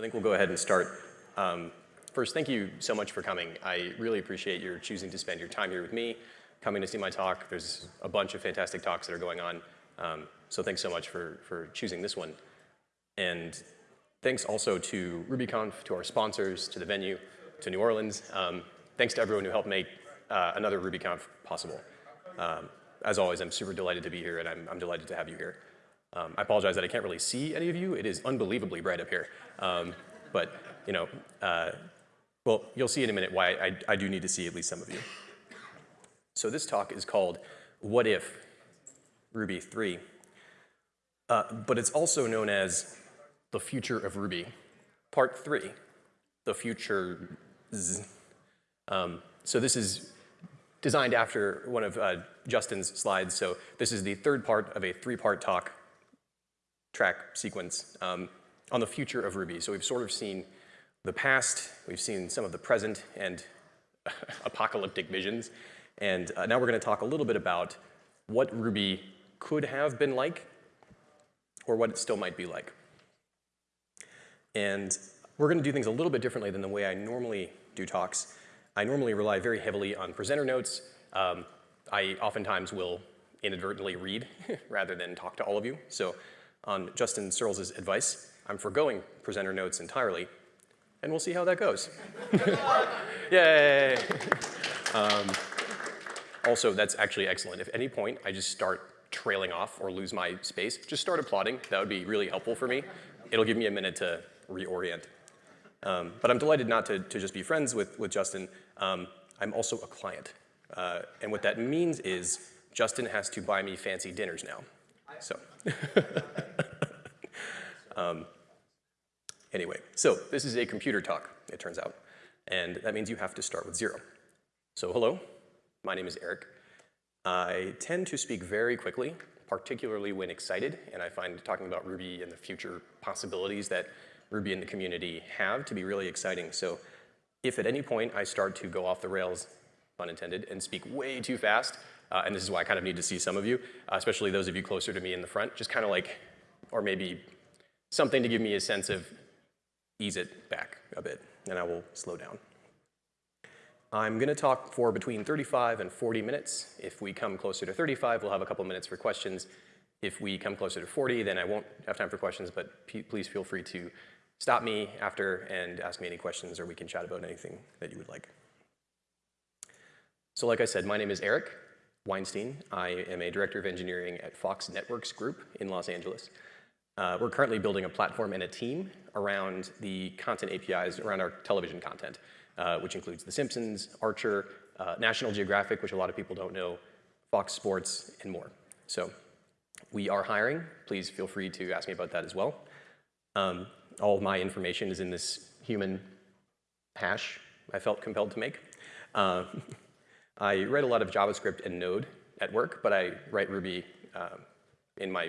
I think we'll go ahead and start. Um, first, thank you so much for coming. I really appreciate your choosing to spend your time here with me, coming to see my talk. There's a bunch of fantastic talks that are going on. Um, so thanks so much for, for choosing this one. And thanks also to RubyConf, to our sponsors, to the venue, to New Orleans. Um, thanks to everyone who helped make uh, another RubyConf possible. Um, as always, I'm super delighted to be here, and I'm, I'm delighted to have you here. Um, I apologize that I can't really see any of you. It is unbelievably bright up here. Um, but, you know, uh, well, you'll see in a minute why I, I do need to see at least some of you. So this talk is called What If Ruby 3. Uh, but it's also known as The Future of Ruby, Part 3, The Future um, so this is designed after one of uh, Justin's slides. So this is the third part of a three-part talk track sequence um, on the future of Ruby. So we've sort of seen the past, we've seen some of the present and apocalyptic visions. And uh, now we're gonna talk a little bit about what Ruby could have been like or what it still might be like. And we're gonna do things a little bit differently than the way I normally do talks. I normally rely very heavily on presenter notes. Um, I oftentimes will inadvertently read rather than talk to all of you. So on Justin Searls' advice, I'm foregoing presenter notes entirely, and we'll see how that goes. Yay! Um, also, that's actually excellent. If at any point I just start trailing off or lose my space, just start applauding. That would be really helpful for me. It'll give me a minute to reorient. Um, but I'm delighted not to, to just be friends with, with Justin. Um, I'm also a client. Uh, and what that means is Justin has to buy me fancy dinners now. So, um, anyway, so this is a computer talk, it turns out. And that means you have to start with zero. So hello, my name is Eric. I tend to speak very quickly, particularly when excited, and I find talking about Ruby and the future possibilities that Ruby and the community have to be really exciting. So if at any point I start to go off the rails, pun intended, and speak way too fast, uh, and this is why I kind of need to see some of you, uh, especially those of you closer to me in the front, just kind of like, or maybe something to give me a sense of ease it back a bit, and I will slow down. I'm going to talk for between 35 and 40 minutes. If we come closer to 35, we'll have a couple minutes for questions. If we come closer to 40, then I won't have time for questions, but please feel free to stop me after and ask me any questions or we can chat about anything that you would like. So like I said, my name is Eric Weinstein. I am a director of engineering at Fox Networks Group in Los Angeles. Uh, we're currently building a platform and a team around the content APIs, around our television content, uh, which includes The Simpsons, Archer, uh, National Geographic, which a lot of people don't know, Fox Sports, and more. So we are hiring. Please feel free to ask me about that as well. Um, all of my information is in this human hash I felt compelled to make. I write a lot of JavaScript and Node at work, but I write Ruby uh, in my,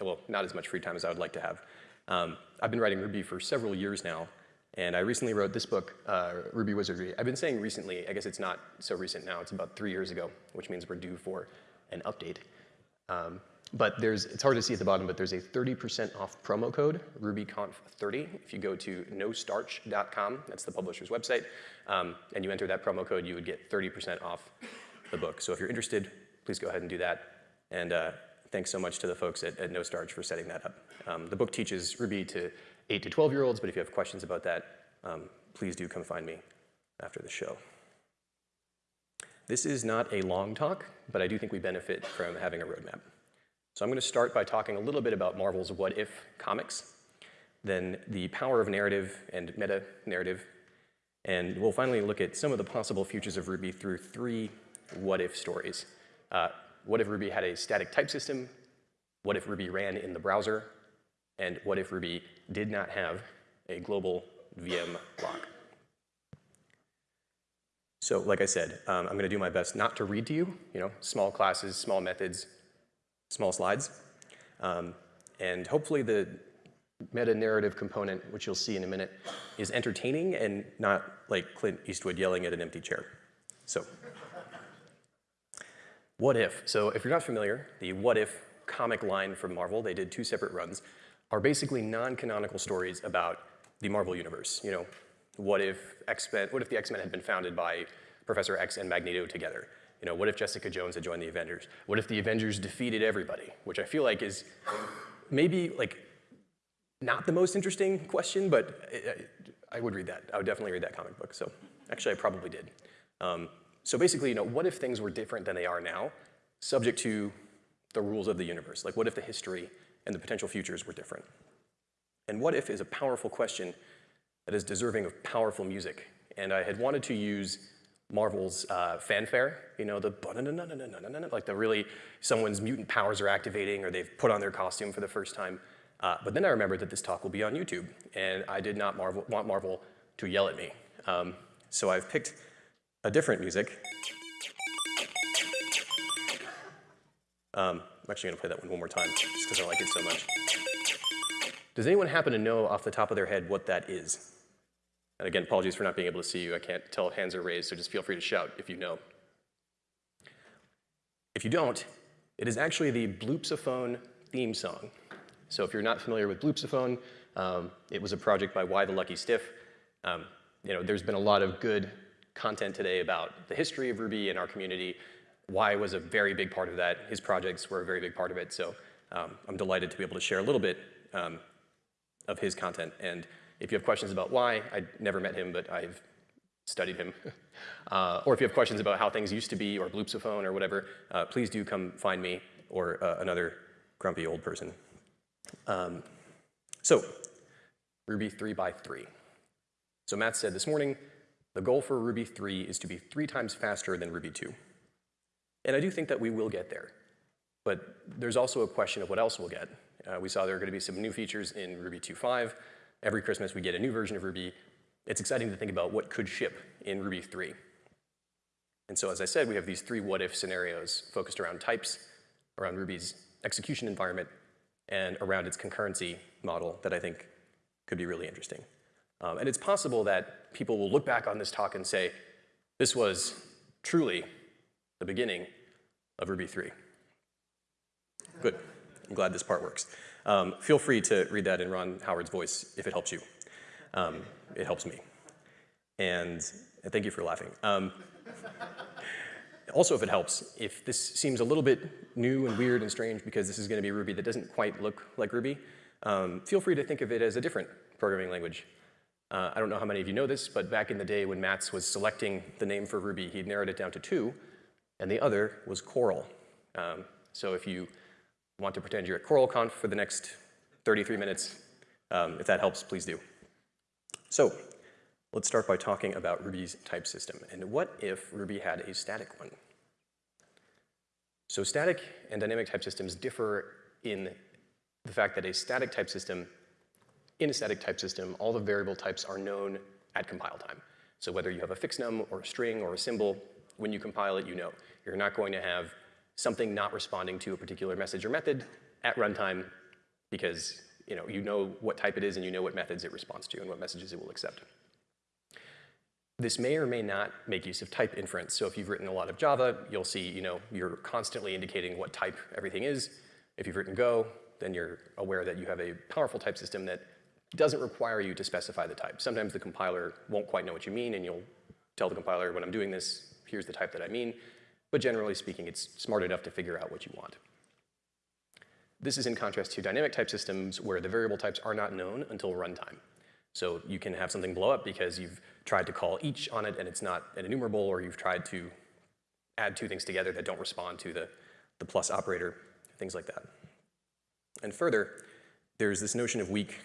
well, not as much free time as I would like to have. Um, I've been writing Ruby for several years now, and I recently wrote this book, uh, Ruby Wizardry. I've been saying recently, I guess it's not so recent now, it's about three years ago, which means we're due for an update. Um, but there's, it's hard to see at the bottom, but there's a 30% off promo code, RubyConf30. If you go to nostarch.com, that's the publisher's website, um, and you enter that promo code, you would get 30% off the book. So if you're interested, please go ahead and do that. And uh, thanks so much to the folks at, at Nostarch for setting that up. Um, the book teaches Ruby to 8 to 12 year olds, but if you have questions about that, um, please do come find me after the show. This is not a long talk, but I do think we benefit from having a roadmap. So I'm going to start by talking a little bit about Marvel's What If comics, then the power of narrative and meta-narrative, and we'll finally look at some of the possible futures of Ruby through three what if stories. Uh, what if Ruby had a static type system? What if Ruby ran in the browser? And what if Ruby did not have a global VM lock? So like I said, um, I'm going to do my best not to read to you, you know, small classes, small methods, small slides. Um, and hopefully the meta-narrative component, which you'll see in a minute, is entertaining and not like Clint Eastwood yelling at an empty chair. So, what if? So if you're not familiar, the what if comic line from Marvel, they did two separate runs, are basically non-canonical stories about the Marvel Universe. You know, what if X-Men, what if the X-Men had been founded by Professor X and Magneto together? You know, what if Jessica Jones had joined the Avengers? What if the Avengers defeated everybody? Which I feel like is maybe like not the most interesting question, but I, I would read that. I would definitely read that comic book. So actually, I probably did. Um, so basically, you know, what if things were different than they are now, subject to the rules of the universe? Like, what if the history and the potential futures were different? And what if is a powerful question that is deserving of powerful music. And I had wanted to use Marvel's uh, fanfare, you know, the like the really, someone's mutant powers are activating or they've put on their costume for the first time. Uh, but then I remembered that this talk will be on YouTube, and I did not Marvel, want Marvel to yell at me. Um, so I've picked a different music. Um, I'm actually gonna play that one one more time, just because I like it so much. Does anyone happen to know off the top of their head what that is? And again, apologies for not being able to see you. I can't tell if hands are raised, so just feel free to shout if you know. If you don't, it is actually the Bloopsaphone theme song. So if you're not familiar with Bloopsaphone, um, it was a project by Why the Lucky Stiff. Um, you know, there's been a lot of good content today about the history of Ruby and our community. Why was a very big part of that. His projects were a very big part of it. So um, I'm delighted to be able to share a little bit um, of his content. And if you have questions about why, I never met him, but I've studied him. uh, or if you have questions about how things used to be or Bloopsaphone or whatever, uh, please do come find me or uh, another grumpy old person. Um, so, Ruby 3 by 3. So Matz said this morning, the goal for Ruby 3 is to be three times faster than Ruby 2. And I do think that we will get there. But there's also a question of what else we'll get. Uh, we saw there are going to be some new features in Ruby 2.5. Every Christmas we get a new version of Ruby. It's exciting to think about what could ship in Ruby 3. And so as I said, we have these three what-if scenarios focused around types, around Ruby's execution environment, and around its concurrency model that I think could be really interesting. Um, and it's possible that people will look back on this talk and say, this was truly the beginning of Ruby 3. Good. I'm glad this part works. Um, feel free to read that in Ron Howard's voice if it helps you. Um, it helps me. And, and, thank you for laughing. Um, also, if it helps, if this seems a little bit new and weird and strange because this is going to be Ruby that doesn't quite look like Ruby, um, feel free to think of it as a different programming language. Uh, I don't know how many of you know this, but back in the day when Matz was selecting the name for Ruby, he narrowed it down to two, and the other was Coral. Um, so if you want to pretend you're at CoralConf for the next 33 minutes. Um, if that helps, please do. So let's start by talking about Ruby's type system. And what if Ruby had a static one? So static and dynamic type systems differ in the fact that a static type system, in a static type system, all the variable types are known at compile time. So whether you have a Fixnum or a string or a symbol, when you compile it, you know. You're not going to have something not responding to a particular message or method at runtime because you know, you know what type it is and you know what methods it responds to and what messages it will accept. This may or may not make use of type inference. So if you've written a lot of Java, you'll see, you know, you're constantly indicating what type everything is. If you've written Go, then you're aware that you have a powerful type system that doesn't require you to specify the type. Sometimes the compiler won't quite know what you mean and you'll tell the compiler when I'm doing this, here's the type that I mean. But generally speaking, it's smart enough to figure out what you want. This is in contrast to dynamic type systems where the variable types are not known until runtime. So you can have something blow up because you've tried to call each on it and it's not an enumerable, or you've tried to add two things together that don't respond to the, the plus operator, things like that. And further, there's this notion of weak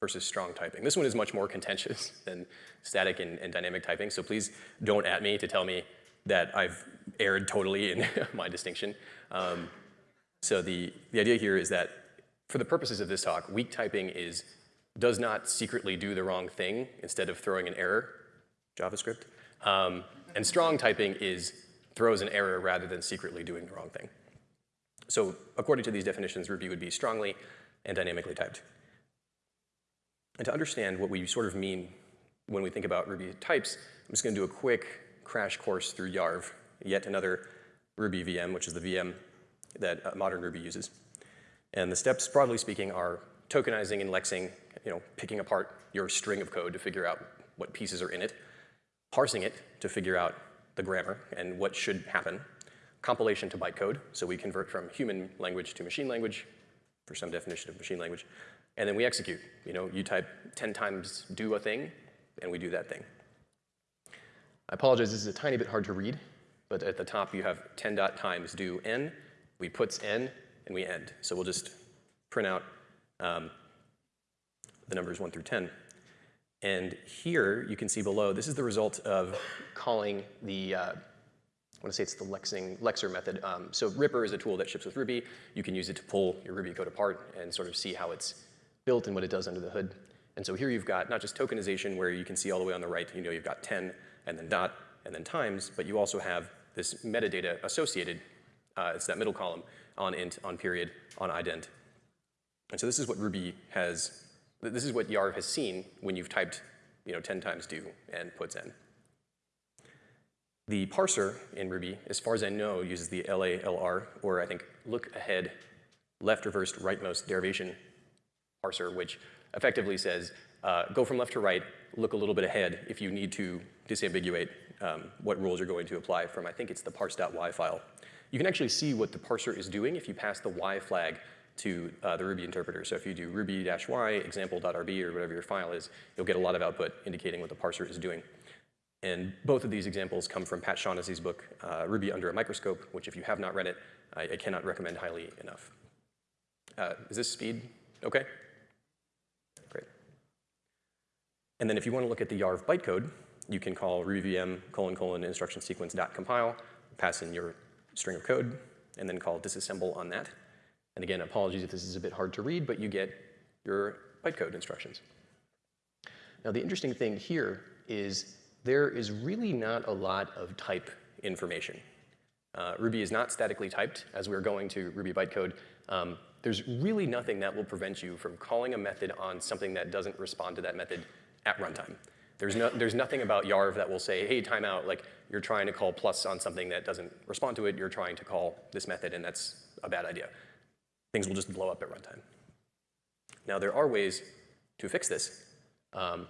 versus strong typing. This one is much more contentious than static and, and dynamic typing, so please don't at me to tell me that I've erred totally in my distinction. Um, so the, the idea here is that for the purposes of this talk, weak typing is does not secretly do the wrong thing instead of throwing an error, JavaScript. Um, and strong typing is throws an error rather than secretly doing the wrong thing. So according to these definitions, Ruby would be strongly and dynamically typed. And to understand what we sort of mean when we think about Ruby types, I'm just going to do a quick crash course through Yarv, yet another Ruby VM, which is the VM that uh, modern Ruby uses. And the steps, broadly speaking, are tokenizing, indexing, you know, picking apart your string of code to figure out what pieces are in it, parsing it to figure out the grammar and what should happen, compilation to bytecode, so we convert from human language to machine language for some definition of machine language, and then we execute. You know, you type 10 times do a thing, and we do that thing. I apologize, this is a tiny bit hard to read, but at the top you have 10 dot times do n, we puts n, and we end. So we'll just print out um, the numbers 1 through 10. And here you can see below, this is the result of calling the, uh, I want to say it's the Lexing, Lexer method. Um, so Ripper is a tool that ships with Ruby. You can use it to pull your Ruby code apart and sort of see how it's built and what it does under the hood. And so here you've got not just tokenization where you can see all the way on the right, you know you've got 10 and then dot and then times, but you also have this metadata associated. Uh, it's that middle column on int, on period, on ident. And so this is what Ruby has, this is what Yarv has seen when you've typed you know, 10 times do and puts in. The parser in Ruby, as far as I know, uses the LALR, or I think look ahead, left reversed rightmost derivation parser, which effectively says uh, go from left to right, look a little bit ahead if you need to disambiguate um, what rules you're going to apply from, I think it's the parse.y file. You can actually see what the parser is doing if you pass the y flag to uh, the Ruby interpreter. So if you do ruby-y example.rb or whatever your file is, you'll get a lot of output indicating what the parser is doing. And both of these examples come from Pat Shaughnessy's book, uh, Ruby Under a Microscope, which if you have not read it, I, I cannot recommend highly enough. Uh, is this speed okay? Great. And then if you want to look at the YARV bytecode, you can call rubyvm colon colon instruction sequence dot compile, pass in your string of code, and then call disassemble on that. And again, apologies if this is a bit hard to read, but you get your bytecode instructions. Now the interesting thing here is there is really not a lot of type information. Uh, Ruby is not statically typed as we're going to Ruby bytecode. Um, there's really nothing that will prevent you from calling a method on something that doesn't respond to that method at runtime. There's, no, there's nothing about Yarv that will say, hey, timeout, like you're trying to call plus on something that doesn't respond to it, you're trying to call this method and that's a bad idea. Things will just blow up at runtime. Now there are ways to fix this. Um,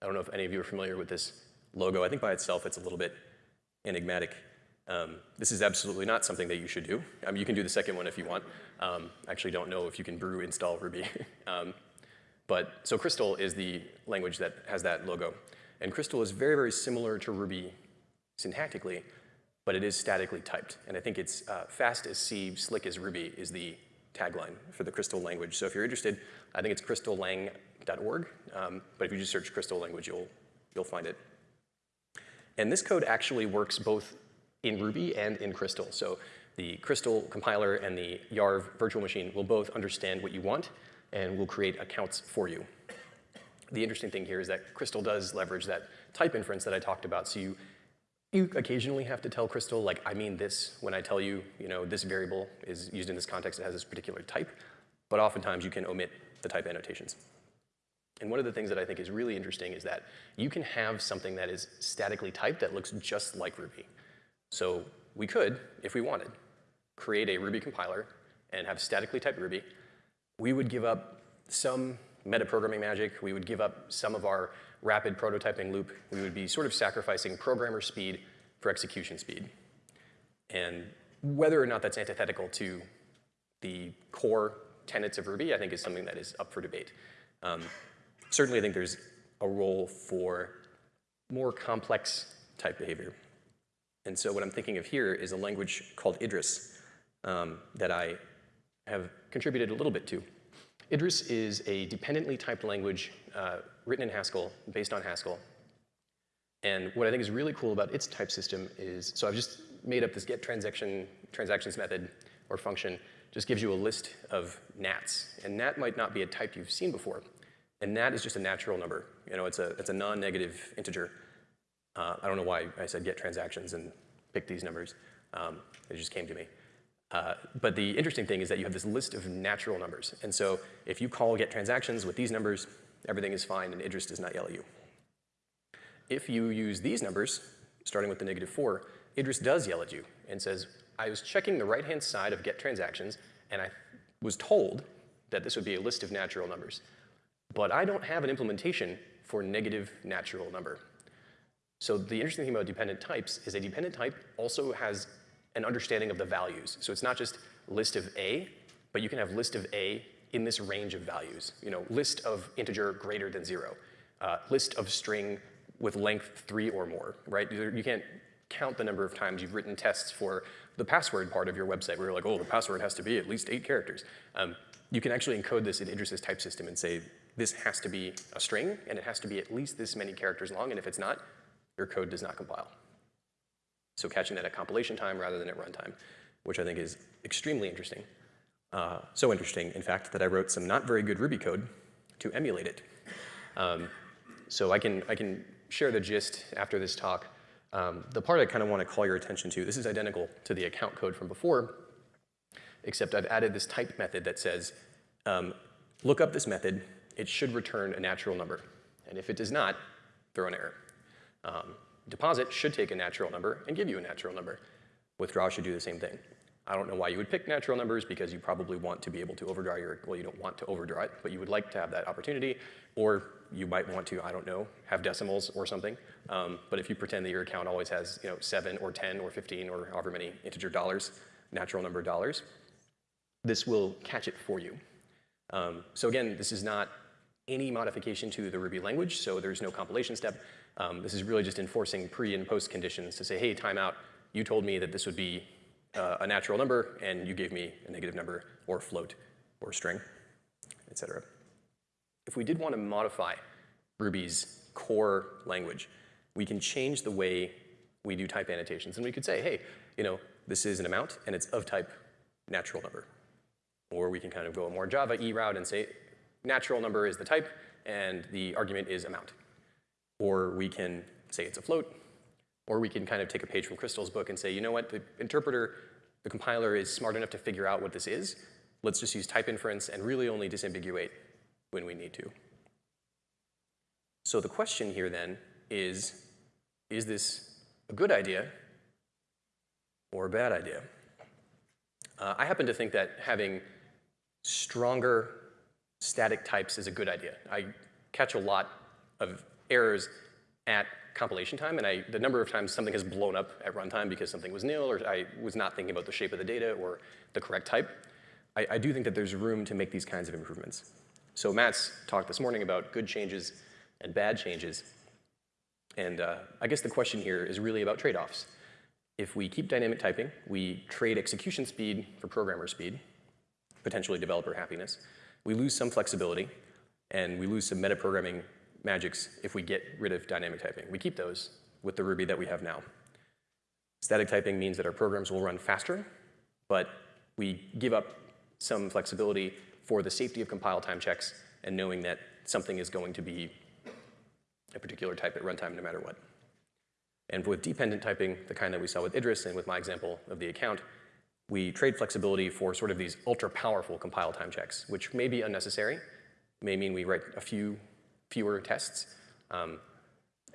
I don't know if any of you are familiar with this logo. I think by itself it's a little bit enigmatic. Um, this is absolutely not something that you should do. Um, you can do the second one if you want. Um, actually don't know if you can brew install Ruby. but so Crystal is the language that has that logo. And Crystal is very, very similar to Ruby syntactically, but it is statically typed. And I think it's uh, fast as C, slick as Ruby is the tagline for the Crystal language. So if you're interested, I think it's crystallang.org. Um, but if you just search Crystal language, you'll, you'll find it. And this code actually works both in Ruby and in Crystal. So the Crystal compiler and the Yarv virtual machine will both understand what you want and we'll create accounts for you. The interesting thing here is that Crystal does leverage that type inference that I talked about. So you, you occasionally have to tell Crystal, like, I mean this when I tell you, you know, this variable is used in this context, it has this particular type. But oftentimes you can omit the type annotations. And one of the things that I think is really interesting is that you can have something that is statically typed that looks just like Ruby. So we could, if we wanted, create a Ruby compiler and have statically typed Ruby. We would give up some metaprogramming magic. We would give up some of our rapid prototyping loop. We would be sort of sacrificing programmer speed for execution speed. And whether or not that's antithetical to the core tenets of Ruby, I think is something that is up for debate. Um, certainly, I think there's a role for more complex type behavior. And so what I'm thinking of here is a language called Idris um, that I have contributed a little bit to. Idris is a dependently typed language uh, written in Haskell, based on Haskell. And what I think is really cool about its type system is, so I've just made up this get transaction, transactions method or function, just gives you a list of nats. And nat might not be a type you've seen before. And nat is just a natural number. You know, it's a, it's a non-negative integer. Uh, I don't know why I said get transactions and pick these numbers. Um, it just came to me. Uh, but the interesting thing is that you have this list of natural numbers. And so if you call get transactions with these numbers, everything is fine and Idris does not yell at you. If you use these numbers, starting with the negative 4, Idris does yell at you and says, I was checking the right-hand side of get transactions, and I was told that this would be a list of natural numbers. but I don't have an implementation for negative natural number. So the interesting thing about dependent types is a dependent type also has an understanding of the values. So it's not just list of A, but you can have list of A in this range of values. You know, list of integer greater than zero, uh, list of string with length three or more, right? You can't count the number of times you've written tests for the password part of your website where you're like, oh, the password has to be at least eight characters. Um, you can actually encode this in Idris's type system and say, this has to be a string, and it has to be at least this many characters long, and if it's not, your code does not compile. So catching that at compilation time rather than at runtime, which I think is extremely interesting. Uh, so interesting, in fact, that I wrote some not very good Ruby code to emulate it. Um, so I can, I can share the gist after this talk. Um, the part I kind of want to call your attention to, this is identical to the account code from before, except I've added this type method that says, um, look up this method, it should return a natural number. And if it does not, throw an error. Um, deposit should take a natural number and give you a natural number. Withdraw should do the same thing. I don't know why you would pick natural numbers because you probably want to be able to overdraw your, well, you don't want to overdraw it, but you would like to have that opportunity, or you might want to, I don't know, have decimals or something. Um, but if you pretend that your account always has, you know, seven or 10 or 15 or however many integer dollars, natural number dollars, this will catch it for you. Um, so again, this is not any modification to the Ruby language, so there's no compilation step. Um, this is really just enforcing pre and post conditions to say, hey, timeout, you told me that this would be uh, a natural number, and you gave me a negative number, or float, or string, et cetera. If we did want to modify Ruby's core language, we can change the way we do type annotations. And we could say, hey, you know, this is an amount, and it's of type natural number. Or we can kind of go a more Java E route and say, natural number is the type, and the argument is amount. Or we can say it's a float, or we can kind of take a page from Crystal's book and say, you know what, the interpreter, the compiler is smart enough to figure out what this is. Let's just use type inference and really only disambiguate when we need to. So the question here then is, is this a good idea or a bad idea? Uh, I happen to think that having stronger static types is a good idea. I catch a lot of errors at compilation time, and I, the number of times something has blown up at runtime because something was nil, or I was not thinking about the shape of the data or the correct type, I, I do think that there's room to make these kinds of improvements. So Matz talked this morning about good changes and bad changes. And uh, I guess the question here is really about trade-offs. If we keep dynamic typing, we trade execution speed for programmer speed, potentially developer happiness. We lose some flexibility, and we lose some metaprogramming magics if we get rid of dynamic typing. We keep those with the Ruby that we have now. Static typing means that our programs will run faster, but we give up some flexibility for the safety of compile time checks and knowing that something is going to be a particular type at runtime no matter what. And with dependent typing, the kind that we saw with Idris and with my example of the account, we trade flexibility for sort of these ultra powerful compile time checks, which may be unnecessary, may mean we write a few fewer tests. Um,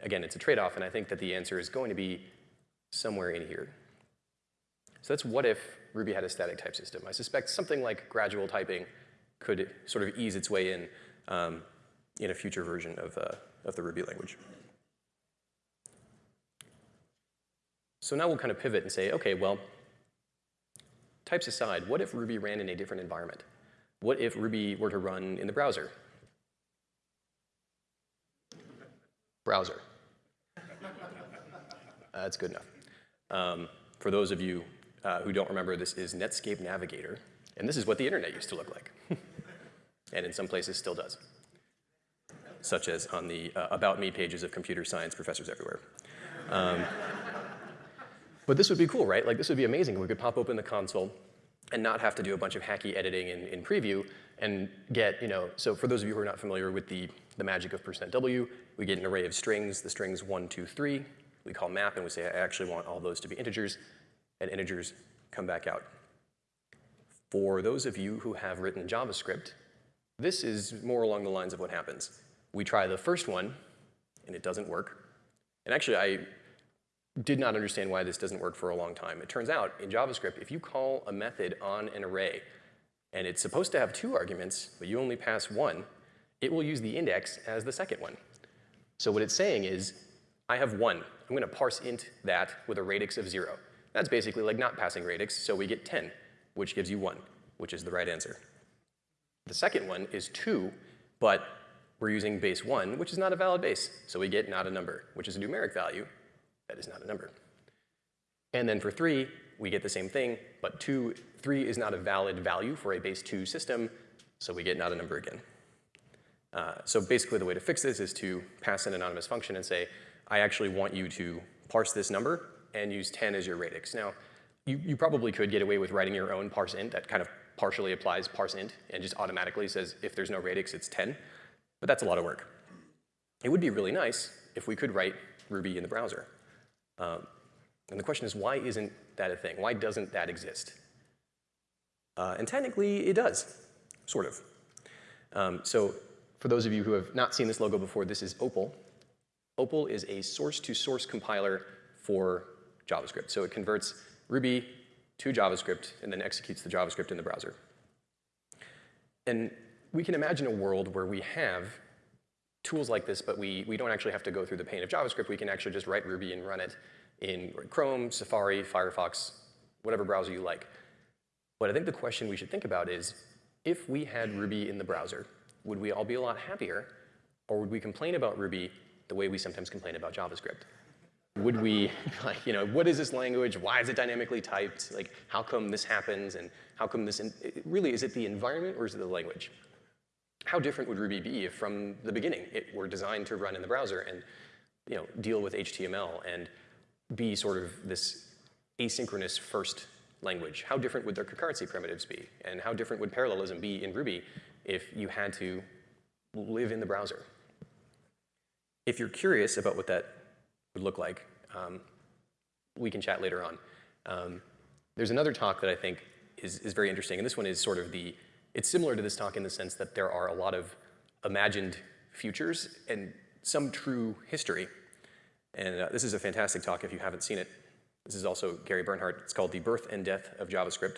again, it's a trade-off, and I think that the answer is going to be somewhere in here. So that's what if Ruby had a static type system. I suspect something like gradual typing could sort of ease its way in um, in a future version of, uh, of the Ruby language. So now we'll kind of pivot and say, okay, well, types aside, what if Ruby ran in a different environment? What if Ruby were to run in the browser? Browser. Uh, that's good enough. Um, for those of you uh, who don't remember, this is Netscape Navigator. And this is what the internet used to look like. and in some places still does. Such as on the uh, About Me pages of computer science professors everywhere. Um, but this would be cool, right? Like this would be amazing. We could pop open the console and not have to do a bunch of hacky editing in, in preview and get, you know, so for those of you who are not familiar with the, the magic of percent %w, we get an array of strings, the strings one, two, three. We call map and we say, I actually want all those to be integers, and integers come back out. For those of you who have written JavaScript, this is more along the lines of what happens. We try the first one, and it doesn't work. And actually, I did not understand why this doesn't work for a long time. It turns out, in JavaScript, if you call a method on an array, and it's supposed to have two arguments, but you only pass one, it will use the index as the second one. So what it's saying is, I have one. I'm going to parse int that with a radix of 0. That's basically like not passing radix, so we get 10, which gives you 1, which is the right answer. The second one is 2, but we're using base 1, which is not a valid base, so we get not a number, which is a numeric value. That is not a number. And then for 3, we get the same thing, but 2, 3 is not a valid value for a base 2 system, so we get not a number again. Uh, so basically the way to fix this is to pass an anonymous function and say, I actually want you to parse this number and use 10 as your radix. Now, you, you probably could get away with writing your own parse int that kind of partially applies parse int and just automatically says if there's no radix, it's 10. But that's a lot of work. It would be really nice if we could write Ruby in the browser. Um, and the question is, why isn't that a thing? Why doesn't that exist? Uh, and technically, it does, sort of. Um, so for those of you who have not seen this logo before, this is Opal. Opal is a source-to-source -source compiler for JavaScript. So it converts Ruby to JavaScript and then executes the JavaScript in the browser. And we can imagine a world where we have tools like this, but we, we don't actually have to go through the pain of JavaScript. We can actually just write Ruby and run it in Chrome, Safari, Firefox, whatever browser you like. But I think the question we should think about is, if we had Ruby in the browser, would we all be a lot happier? Or would we complain about Ruby the way we sometimes complain about JavaScript? Would we, like, you know, what is this language? Why is it dynamically typed? Like, how come this happens? And how come this, really, is it the environment or is it the language? How different would Ruby be if from the beginning it were designed to run in the browser and, you know, deal with HTML and be sort of this asynchronous first language? How different would their concurrency primitives be? And how different would parallelism be in Ruby if you had to live in the browser. If you're curious about what that would look like, um, we can chat later on. Um, there's another talk that I think is, is very interesting, and this one is sort of the, it's similar to this talk in the sense that there are a lot of imagined futures and some true history. And uh, this is a fantastic talk if you haven't seen it. This is also Gary Bernhardt. It's called The Birth and Death of JavaScript.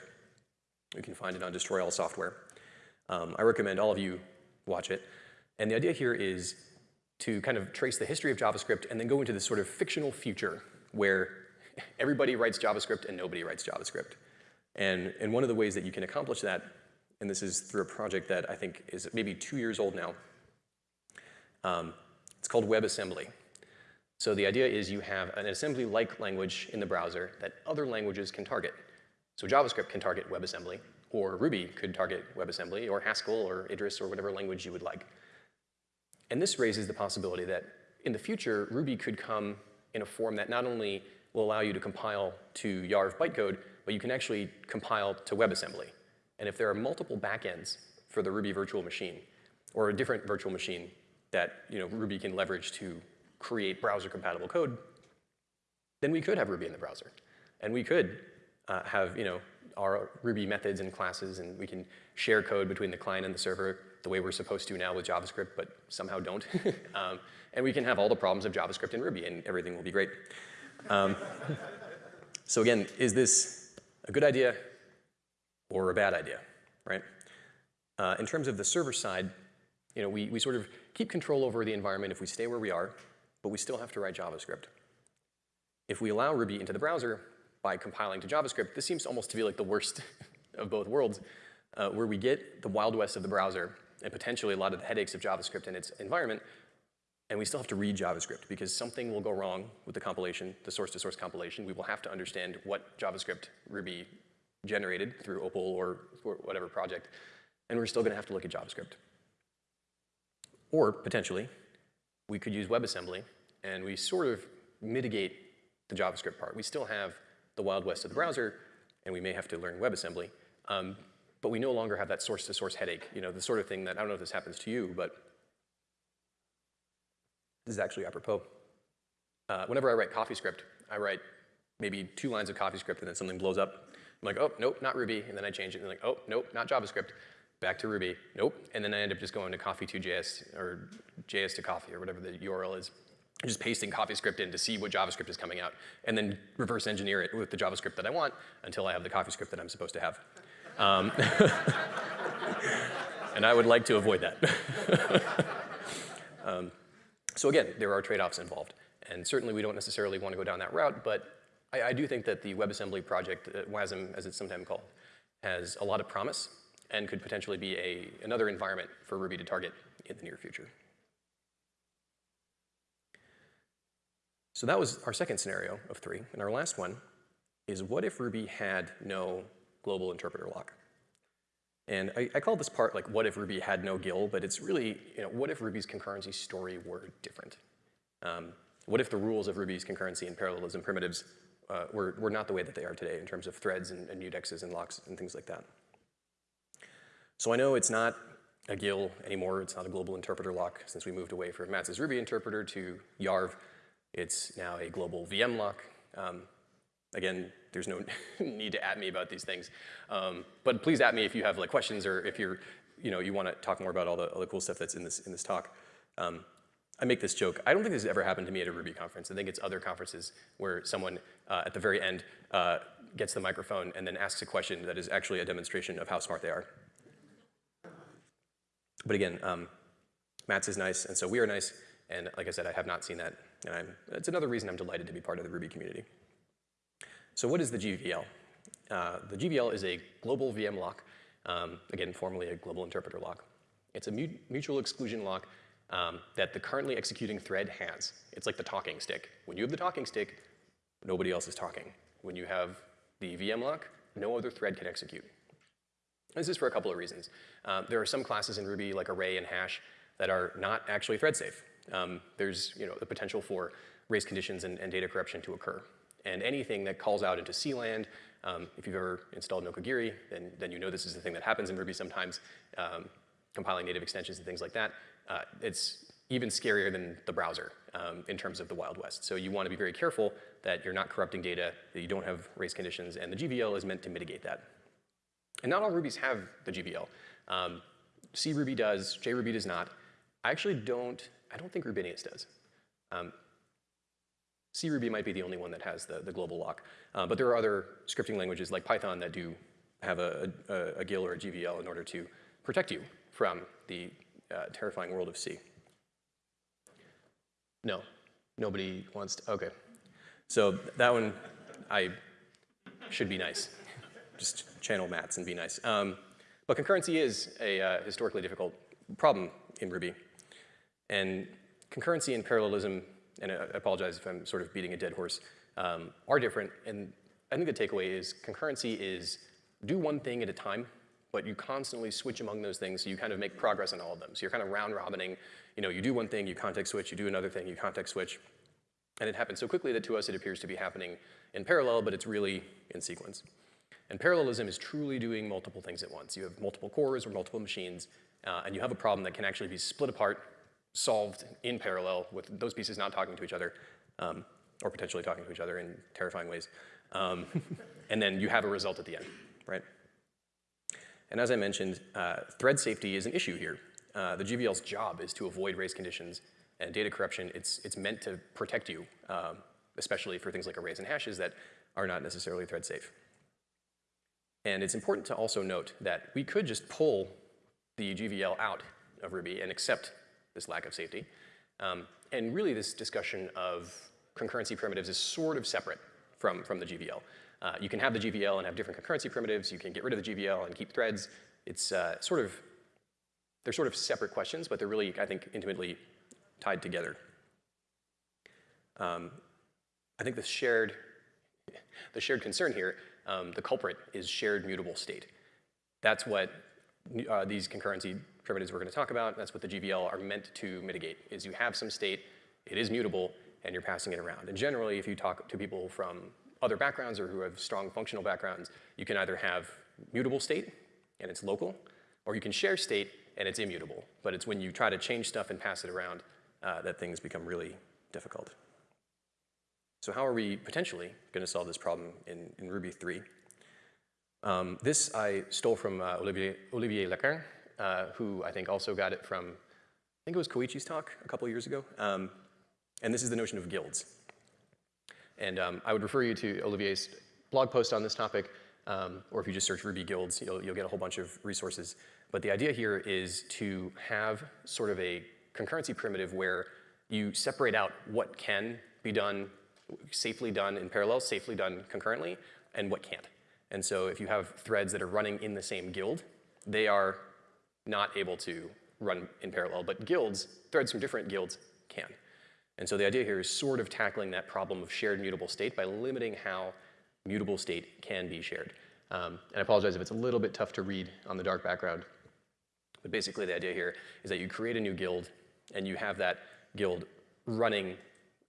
You can find it on Destroy All Software. Um, I recommend all of you watch it. And the idea here is to kind of trace the history of JavaScript and then go into this sort of fictional future where everybody writes JavaScript and nobody writes JavaScript. And, and one of the ways that you can accomplish that, and this is through a project that I think is maybe two years old now, um, it's called WebAssembly. So the idea is you have an assembly-like language in the browser that other languages can target. So JavaScript can target WebAssembly, or Ruby could target WebAssembly, or Haskell, or Idris, or whatever language you would like. And this raises the possibility that in the future, Ruby could come in a form that not only will allow you to compile to YARV bytecode, but you can actually compile to WebAssembly. And if there are multiple backends for the Ruby virtual machine, or a different virtual machine that you know, Ruby can leverage to create browser-compatible code, then we could have Ruby in the browser. And we could uh, have you know, our Ruby methods and classes, and we can share code between the client and the server the way we're supposed to now with JavaScript, but somehow don't. um, and we can have all the problems of JavaScript and Ruby, and everything will be great. Um, so again, is this a good idea or a bad idea, right? Uh, in terms of the server side, you know, we, we sort of keep control over the environment if we stay where we are, but we still have to write JavaScript. If we allow Ruby into the browser, by compiling to JavaScript, this seems almost to be like the worst of both worlds, uh, where we get the wild west of the browser and potentially a lot of the headaches of JavaScript and its environment, and we still have to read JavaScript because something will go wrong with the compilation, the source-to-source -source compilation. We will have to understand what JavaScript Ruby generated through Opal or, whatever project, and we're still going to have to look at JavaScript. Or potentially, we could use WebAssembly, and we sort of mitigate the JavaScript part. We still have the wild west of the browser, and we may have to learn WebAssembly. Um, but we no longer have that source-to-source -source headache, you know, the sort of thing that, I don't know if this happens to you, but this is actually apropos. Uh, whenever I write CoffeeScript, I write maybe two lines of CoffeeScript and then something blows up. I'm like, oh, nope, not Ruby, and then I change it, and like, oh, nope, not JavaScript. Back to Ruby, nope, and then I end up just going to coffee2js or js to coffee or whatever the URL is just pasting CoffeeScript in to see what JavaScript is coming out, and then reverse engineer it with the JavaScript that I want until I have the CoffeeScript that I'm supposed to have. Um, and I would like to avoid that. um, so again, there are trade-offs involved. And certainly we don't necessarily want to go down that route, but I, I do think that the WebAssembly project, uh, WASM as it's sometimes called, has a lot of promise and could potentially be a, another environment for Ruby to target in the near future. So that was our second scenario of three. And our last one is what if Ruby had no global interpreter lock? And I, I, call this part like what if Ruby had no GIL, but it's really, you know, what if Ruby's concurrency story were different? Um, what if the rules of Ruby's concurrency and parallelism primitives uh, were, were not the way that they are today in terms of threads and, and mutexes and locks and things like that? So I know it's not a GIL anymore, it's not a global interpreter lock since we moved away from Matz's Ruby interpreter to YARV. It's now a global VM lock. Um, again, there's no need to at me about these things. Um, but please at me if you have like questions or if you're, you know, you want to talk more about all the, all the cool stuff that's in this, in this talk. Um, I make this joke. I don't think this has ever happened to me at a Ruby conference. I think it's other conferences where someone uh, at the very end uh, gets the microphone and then asks a question that is actually a demonstration of how smart they are. But again, um, Matz is nice, and so we are nice. And like I said, I have not seen that. And I'm, it's another reason I'm delighted to be part of the Ruby community. So what is the GVL? Uh, the GVL is a global VM lock, um, again, formerly a global interpreter lock. It's a mu mutual exclusion lock um, that the currently executing thread has. It's like the talking stick. When you have the talking stick, nobody else is talking. When you have the VM lock, no other thread can execute. This is for a couple of reasons. Um, there are some classes in Ruby, like array and hash, that are not actually thread safe. Um, there's you know, the potential for race conditions and, and, data corruption to occur. And anything that calls out into C land, um, if you've ever installed Nokogiri, then, then you know this is the thing that happens in Ruby sometimes, um, compiling native extensions and things like that. Uh, it's even scarier than the browser um, in terms of the Wild West. So you want to be very careful that you're not corrupting data, that you don't have race conditions, and the GVL is meant to mitigate that. And not all Rubies have the GVL. Um, C Ruby does, JRuby does not. I actually don't, I don't think Rubinius does. Um, C Ruby might be the only one that has the, the global lock. Uh, but there are other scripting languages like Python that do have a, a, a GIL or a GVL in order to protect you from the uh, terrifying world of C. No, nobody wants to, okay. So that one, I should be nice. Just channel Matz and be nice. Um, but concurrency is a uh, historically difficult problem in Ruby. And concurrency and parallelism, and I apologize if I'm sort of beating a dead horse, um, are different. And I think the takeaway is concurrency is do one thing at a time, but you constantly switch among those things so you kind of make progress on all of them. So you're kind of round robining, you know, you do one thing, you context switch, you do another thing, you context switch. And it happens so quickly that to us it appears to be happening in parallel, but it's really in sequence. And parallelism is truly doing multiple things at once. You have multiple cores or multiple machines, uh, and you have a problem that can actually be split apart, solved in parallel with those pieces not talking to each other, um, or potentially talking to each other in terrifying ways. Um, and then you have a result at the end, right? And as I mentioned, uh, thread safety is an issue here. Uh, the GVL's job is to avoid race conditions and data corruption. It's, it's meant to protect you, um, especially for things like arrays and hashes that are not necessarily thread safe. And it's important to also note that we could just pull the GVL out of Ruby and accept this lack of safety. Um, and really this discussion of concurrency primitives is sort of separate from, from the GVL. Uh, you can have the GVL and have different concurrency primitives. You can get rid of the GVL and keep threads. It's uh, sort of, they're sort of separate questions, but they're really, I think, intimately tied together. Um, I think the shared, the shared concern here, um, the culprit is shared mutable state. That's what uh, these concurrency primitives we're going to talk about, that's what the GVL are meant to mitigate, is you have some state, it is mutable, and you're passing it around. And generally, if you talk to people from other backgrounds or who have strong functional backgrounds, you can either have mutable state and it's local, or you can share state and it's immutable. But it's when you try to change stuff and pass it around uh, that things become really difficult. So how are we potentially going to solve this problem in, in Ruby 3? Um, this I stole from uh, Olivier, Olivier Lacan, uh, who I think also got it from, I think it was Koichi's talk a couple years ago. Um, and this is the notion of guilds. And um, I would refer you to Olivier's blog post on this topic, um, or if you just search Ruby guilds, you'll, you'll, get a whole bunch of resources. But the idea here is to have sort of a concurrency primitive where you separate out what can be done, safely done in parallel, safely done concurrently, and what can't. And so if you have threads that are running in the same guild, they are not able to run in parallel, but guilds, threads from different guilds can. And so the idea here is sort of tackling that problem of shared mutable state by limiting how mutable state can be shared. Um, and I apologize if it's a little bit tough to read on the dark background. But basically the idea here is that you create a new guild and you have that guild running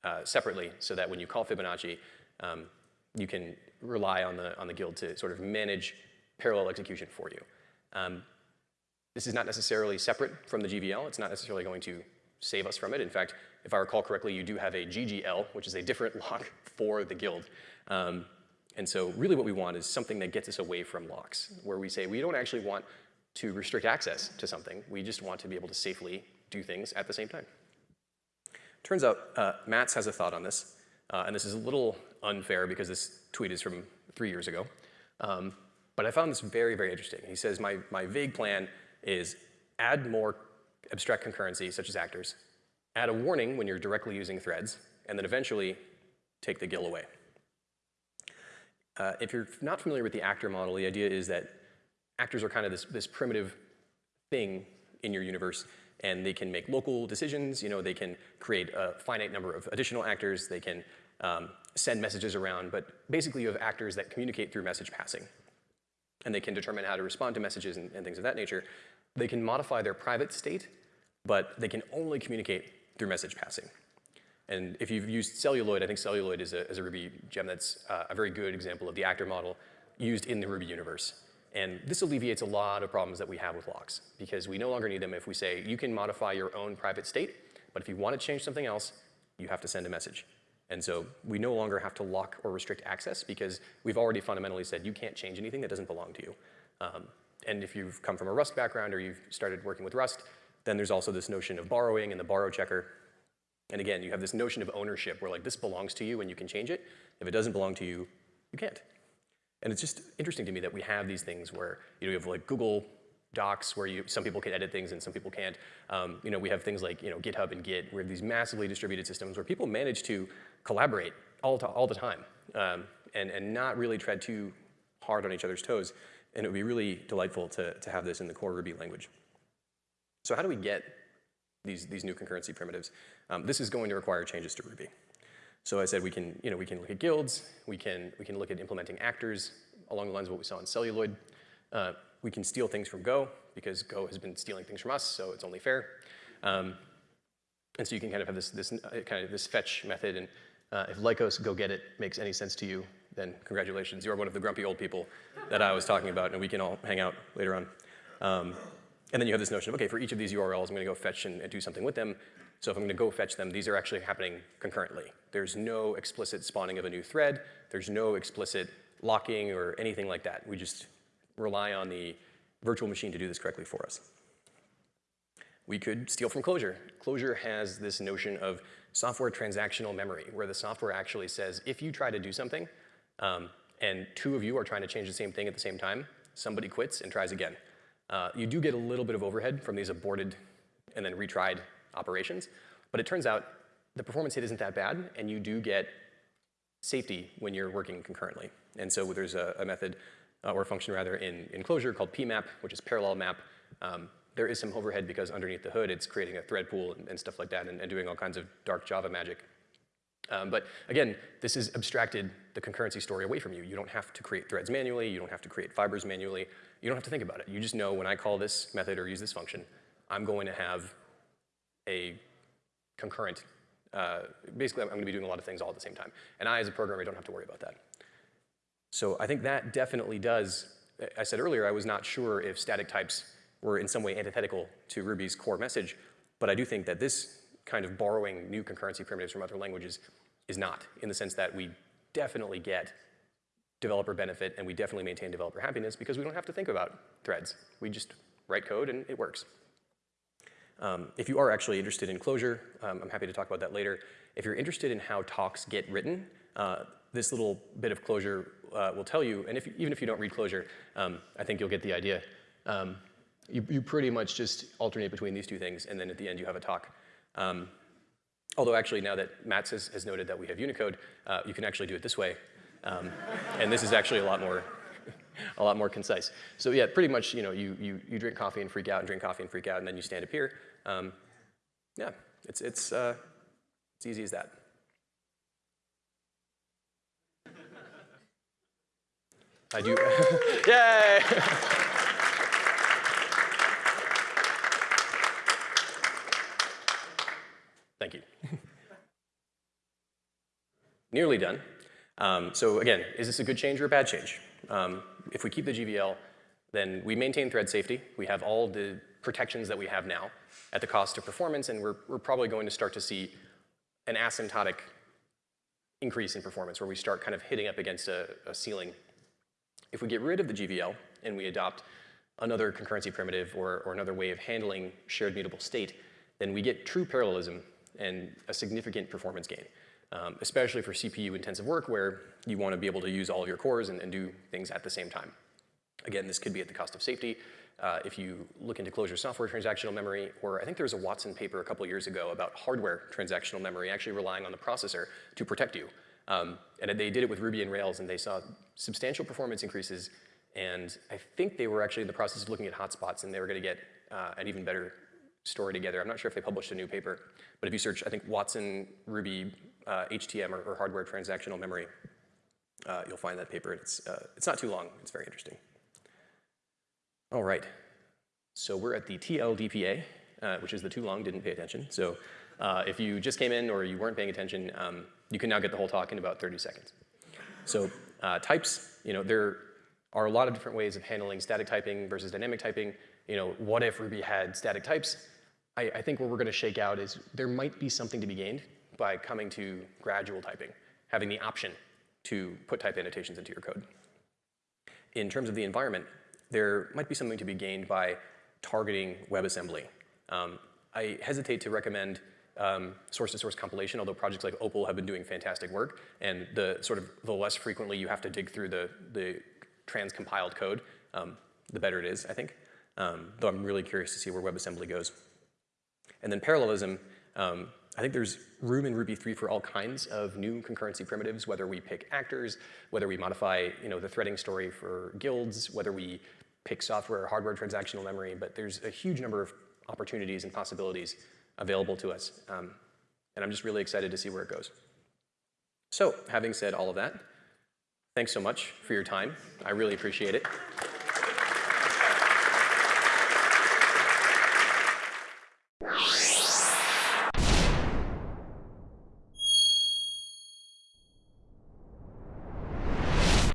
uh, separately so that when you call Fibonacci, um, you can rely on the, on the guild to sort of manage parallel execution for you. Um, this is not necessarily separate from the GVL. It's not necessarily going to save us from it. In fact, if I recall correctly, you do have a GGL, which is a different lock for the guild. Um, and so really what we want is something that gets us away from locks, where we say we don't actually want to restrict access to something. We just want to be able to safely do things at the same time. Turns out uh, has a thought on this, uh, and this is a little unfair because this tweet is from three years ago. Um, but I found this very, very interesting. He says, my, my vague plan is add more abstract concurrency, such as actors, add a warning when you're directly using threads, and then eventually take the GIL away. Uh, if you're not familiar with the actor model, the idea is that actors are kind of this, this primitive thing in your universe, and they can make local decisions. You know, they can create a finite number of additional actors. They can um, send messages around, but basically you have actors that communicate through message passing. And they can determine how to respond to messages and, and things of that nature. They can modify their private state, but they can only communicate through message passing. And if you've used Celluloid, I think Celluloid is a, is a Ruby gem that's uh, a very good example of the actor model used in the Ruby universe. And this alleviates a lot of problems that we have with locks because we no longer need them if we say you can modify your own private state, but if you want to change something else, you have to send a message. And so we no longer have to lock or restrict access because we've already fundamentally said you can't change anything that doesn't belong to you. Um, and if you've come from a Rust background or you've started working with Rust, then there's also this notion of borrowing and the borrow checker. And again, you have this notion of ownership where like this belongs to you and you can change it. If it doesn't belong to you, you can't. And it's just interesting to me that we have these things where you know you have like Google Docs where you some people can edit things and some people can't. Um, you know we have things like you know GitHub and Git. where these massively distributed systems where people manage to collaborate all, to, all the time um, and, and not really tread too hard on each other's toes. And it would be really delightful to, to have this in the core Ruby language. So how do we get these, these new concurrency primitives? Um, this is going to require changes to Ruby. So I said we can, you know, we can look at guilds, we can, we can look at implementing actors along the lines of what we saw in Celluloid. Uh, we can steal things from Go because Go has been stealing things from us, so it's only fair. Um, and so you can kind of have this, this uh, kind of this fetch method, and uh, if Lycos go get it makes any sense to you, then congratulations, you are one of the grumpy old people that I was talking about, and we can all hang out later on. Um, and then you have this notion of, okay, for each of these URLs, I'm gonna go fetch and, and do something with them. So if I'm gonna go fetch them, these are actually happening concurrently. There's no explicit spawning of a new thread. There's no explicit locking or anything like that. We just rely on the virtual machine to do this correctly for us. We could steal from Clojure. Clojure has this notion of software transactional memory, where the software actually says, if you try to do something, um, and two of you are trying to change the same thing at the same time, somebody quits and tries again. Uh, you do get a little bit of overhead from these aborted and then retried operations, but it turns out the performance hit isn't that bad, and you do get safety when you're working concurrently. And so there's a, a method, uh, or a function rather, in, in Clojure called pmap, which is parallel map. Um, there is some overhead because underneath the hood, it's creating a thread pool and, and stuff like that and, and, doing all kinds of dark Java magic. Um, but again, this has abstracted the concurrency story away from you. You don't have to create threads manually. You don't have to create fibers manually. You don't have to think about it. You just know when I call this method or use this function, I'm going to have a concurrent, uh, basically I'm going to be doing a lot of things all at the same time. And I, as a programmer, don't have to worry about that. So I think that definitely does, I said earlier, I was not sure if static types were in some way antithetical to Ruby's core message, but I do think that this kind of borrowing new concurrency primitives from other languages is not, in the sense that we definitely get developer benefit and we definitely maintain developer happiness because we don't have to think about threads. We just write code and it works. Um, if you are actually interested in Clojure, um, I'm happy to talk about that later. If you're interested in how talks get written, uh, this little bit of Clojure uh, will tell you, and if, even if you don't read Clojure, um, I think you'll get the idea. Um, you, you pretty much just alternate between these two things, and then at the end you have a talk. Um, although actually now that Matz has, has noted that we have Unicode, uh, you can actually do it this way. Um, and this is actually a lot more a lot more concise. So yeah, pretty much, you know, you, you, you drink coffee and freak out and drink coffee and freak out, and then you stand up here. Um, yeah, it's, it's, uh, it's easy as that. I do, yay! Thank you. Nearly done. Um, so again, is this a good change or a bad change? Um, if we keep the GVL, then we maintain thread safety. We have all the protections that we have now at the cost of performance, and we're, we're probably going to start to see an asymptotic increase in performance where we start kind of hitting up against a, a ceiling. If we get rid of the GVL and we adopt another concurrency primitive or, or another way of handling shared mutable state, then we get true parallelism and a significant performance gain um, especially for CPU intensive work where you want to be able to use all of your cores and, and, do things at the same time. Again, this could be at the cost of safety. Uh, if you look into Clojure software transactional memory, or I think there was a Watson paper a couple years ago about hardware transactional memory actually relying on the processor to protect you. Um, and they did it with Ruby and Rails, and they saw substantial performance increases. And I think they were actually in the process of looking at hotspots, and they were going to get uh, an even better story together. I'm not sure if they published a new paper, but if you search, I think Watson Ruby uh, HTM or, or, hardware transactional memory, uh, you'll find that paper. It's, uh, it's not too long. It's very interesting. All right. So we're at the TLDPA, uh, which is the too long, didn't pay attention. So uh, if you just came in or you weren't paying attention, um, you can now get the whole talk in about 30 seconds. So uh, types, you know, there are a lot of different ways of handling static typing versus dynamic typing. You know, what if Ruby had static types? I, I think where we're going to shake out is there might be something to be gained by coming to gradual typing, having the option to put type annotations into your code. In terms of the environment, there might be something to be gained by targeting WebAssembly. Um, I hesitate to recommend um, source-to-source -source compilation, although projects like Opal have been doing fantastic work, and the sort of the less frequently you have to dig through the, the trans-compiled code, um, the better it is, I think. Um, though I'm really curious to see where WebAssembly goes. And then parallelism, um, I think there's room in Ruby 3 for all kinds of new concurrency primitives, whether we pick actors, whether we modify you know, the threading story for guilds, whether we pick software hardware transactional memory, but there's a huge number of opportunities and possibilities available to us. Um, and I'm just really excited to see where it goes. So having said all of that, thanks so much for your time. I really appreciate it.